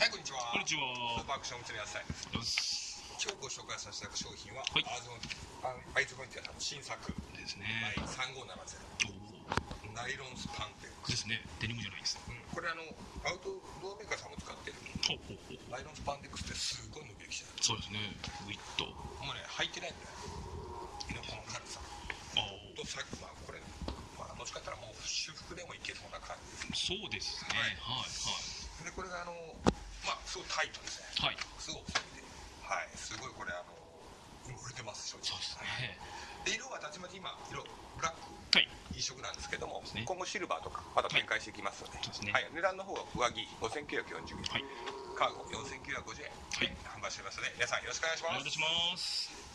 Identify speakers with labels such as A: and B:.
A: はい、こんにちは。
B: こんにちは。
A: スーパーアクション釣り野菜です。
B: よし。
A: 今日ご紹介させていただく商品は、
B: はい。
A: アーズンあアイズボインティアさんの新作、
B: です
A: は
B: ね
A: い、3570
B: おお
A: ナイロンスパンテックス。
B: ですね。デニムじゃないです。
A: うん、これあのアウトドアメーカーさんも使ってる。
B: ほうほうほう。
A: ナイロンスパンテックスってすごい伸びるきてる。
B: そうですね。ウィット。
A: もうね履いてないぐらいのこの軽さ。
B: あお
A: とさまあこれまあもしかしたらもう修復でもいけそうな感じです。
B: そうですね。はい。
A: でこれがあのまあすごいタイトですね。
B: はい。はい
A: すごい細身で、はい、すごいこれあの売れてます正直。
B: そうですね。
A: で色はたちまち今色ブラック。
B: はい。
A: 一色なんですけども、
B: ね。
A: 今後シルバーとかまた展開していきますので、
B: そうですね。
A: はい、値段の方は上着5940円、
B: はい。
A: カーゴ4950円。で販売してますので皆さんよろしくお願いします。
B: お願いします